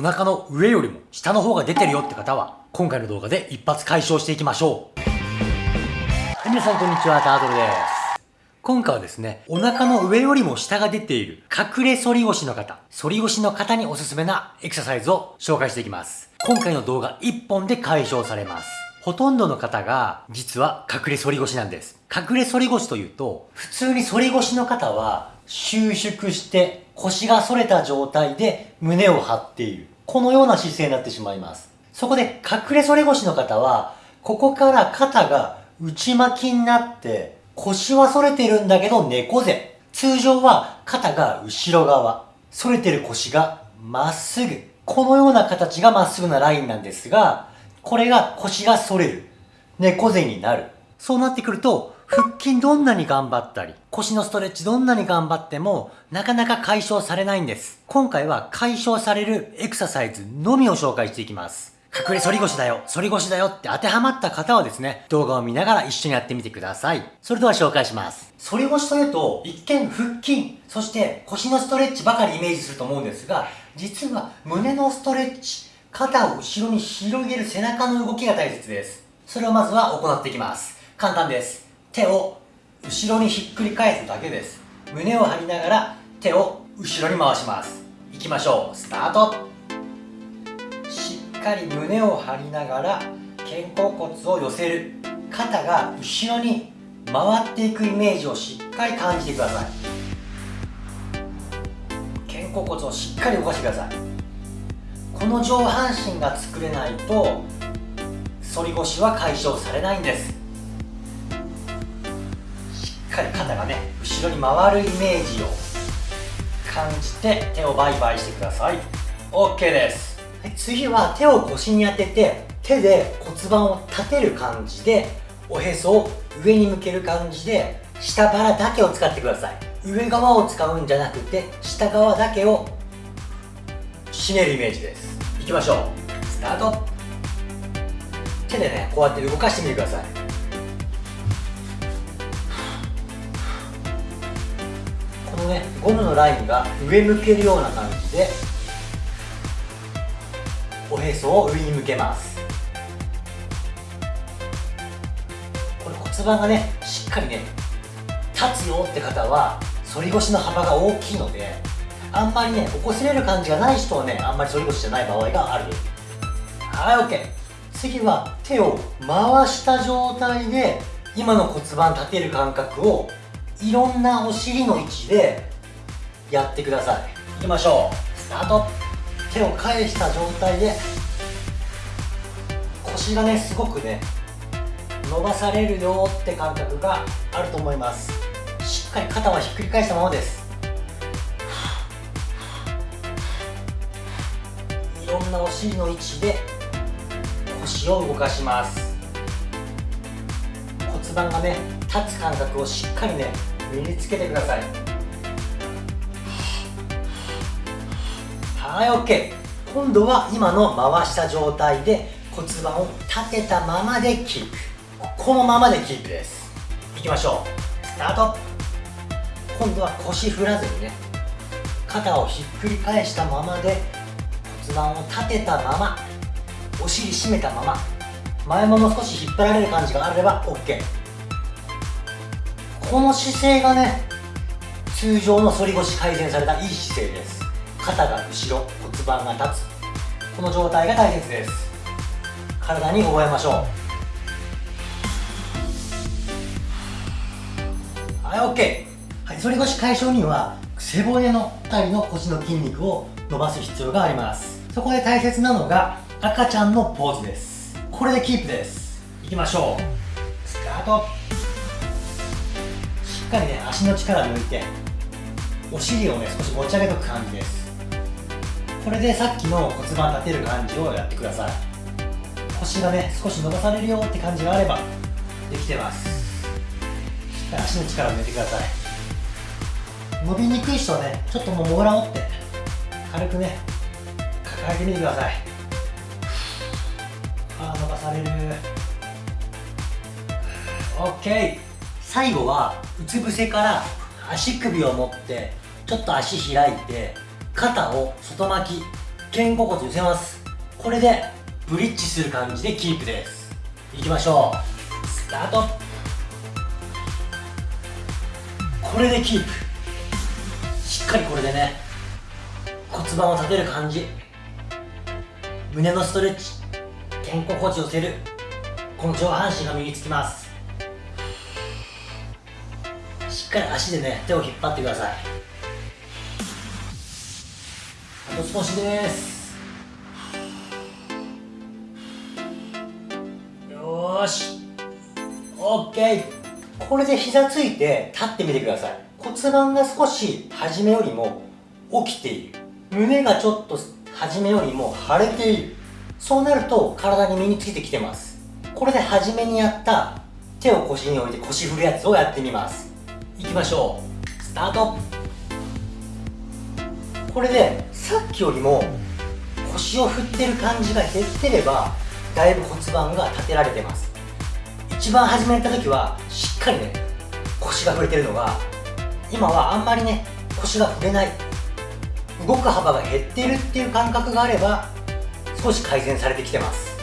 お腹の上よりも下の方が出てるよって方は、今回の動画で一発解消していきましょう。はい、皆さんこんにちは、タートルです。今回はですね、お腹の上よりも下が出ている隠れ反り腰の方、反り腰の方におすすめなエクササイズを紹介していきます。今回の動画1本で解消されます。ほとんどの方が実は隠れ反り腰なんです。隠れ反り腰というと、普通に反り腰の方は収縮して腰が反れた状態で胸を張っている。このような姿勢になってしまいます。そこで隠れ反り腰の方は、ここから肩が内巻きになって腰は反れてるんだけど猫背。通常は肩が後ろ側。反れてる腰がまっすぐ。このような形がまっすぐなラインなんですが、これが腰が反れる。猫背になる。そうなってくると、腹筋どんなに頑張ったり、腰のストレッチどんなに頑張っても、なかなか解消されないんです。今回は解消されるエクササイズのみを紹介していきます。隠れ反り腰だよ、反り腰だよって当てはまった方はですね、動画を見ながら一緒にやってみてください。それでは紹介します。反り腰というと、一見腹筋、そして腰のストレッチばかりイメージすると思うんですが、実は胸のストレッチ、肩を後ろに広げる背中の動きが大切です。それをまずは行っていきます。簡単です。手を後ろにひっくり返すだけです。胸を張りながら手を後ろに回します。いきましょう。スタートしっかり胸を張りながら肩甲骨を寄せる肩が後ろに回っていくイメージをしっかり感じてください肩甲骨をしっかり動かしてくださいこの上半身が作れないと反り腰は解消されないんですかり肩がね後ろに回るイメージを感じて手をバイバイしてください。OK です。はい次は手を腰に当てて手で骨盤を立てる感じでおへそを上に向ける感じで下腹だけを使ってください。上側を使うんじゃなくて下側だけを締めるイメージです。いきましょう。スタート。手でねこうやって動かしてみてください。のねゴムのラインが上向けるような感じでおへそを上に向けます。これ骨盤がねしっかりね立つよって方は反り腰の幅が大きいのであんまりね起こせれる感じがない人はねあんまり反り腰じゃない場合がある。はい OK 次は手を回した状態で今の骨盤立てる感覚をいろんなお尻の位置でやってください。いきましょう。スタート。手を返した状態で腰がねすごくね伸ばされるよって感覚があると思います。しっかり肩はひっくり返したままです。いろんなお尻の位置で腰を動かします。骨盤がね立つ感覚をしっかりね身につけてください。はい OK 今度は今の回した状態で骨盤を立てたままでキープ。このままでキープです。いきましょう。スタート。今度は腰振らずにね肩をひっくり返したままで骨盤を立てたままお尻締めたまま前もも少し引っ張られる感じがあれば OK この姿勢がね通常の反り腰改善されたいい姿勢です。肩が後ろ骨盤が立つ。この状態が大切です。体に覚えましょうはい OK はい反り腰解消には背骨の辺りの腰の筋肉を伸ばす必要があります。そこで大切なのが赤ちゃんのポーズです。これでキープです。いきましょう。スタート。っかりね足の力抜いてお尻をね少し持ち上げとく感じです。これでさっきの骨盤立てる感じをやってください。腰がね少し伸ばされるよって感じがあればできてます。しっかり足の力抜いてください。伸びにくい人はねちょっともうもぐらをって軽くね抱えてみてください。あ伸ばされる。OK 最後はうつ伏せから足首を持ってちょっと足開いて肩を外巻き肩甲骨寄せます。これでブリッジする感じでキープです。いきましょう。スタート。これでキープ。しっかりこれでね骨盤を立てる感じ。胸のストレッチ。肩甲骨寄せる。この上半身が身につきます。っかり足でね手を引っ張ってください。あと少しです。よーし。OK これで膝ついて立ってみてください。骨盤が少し初めよりも起きている。胸がちょっと初めよりも腫れている。そうなると体に身についてきてます。これで初めにやった手を腰に置いて腰振るやつをやってみます。いきましょう。スタート。これでさっきよりも腰を振ってる感じが減ってればだいぶ骨盤が立てられてます。一番初めた時はしっかりね腰が振れてるのが今はあんまりね腰が振れない。動く幅が減っているっていう感覚があれば少し改善されてきてます。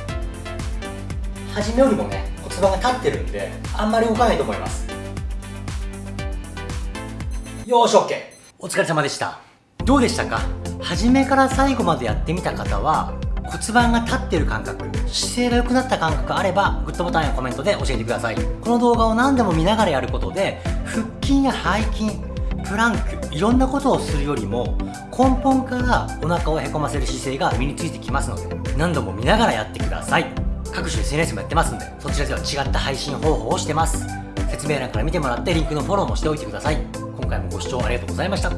初めよりもね骨盤が立ってるんであんまり動かないと思います。よーし OK お疲れ様でした。どうでしたか？初めから最後までやってみた方は骨盤が立ってる感覚姿勢が良くなった感覚あればグッドボタンやコメントで教えてください。この動画を何でも見ながらやることで腹筋や背筋プランクいろんなことをするよりも根本からお腹をへこませる姿勢が身についてきますので何度も見ながらやってください。各種 SNS もやってますんでそちらでは違った配信方法をしてます。説明欄から見てもらってリンクのフォローもしておいてください。今回もご視聴ありがとうございました。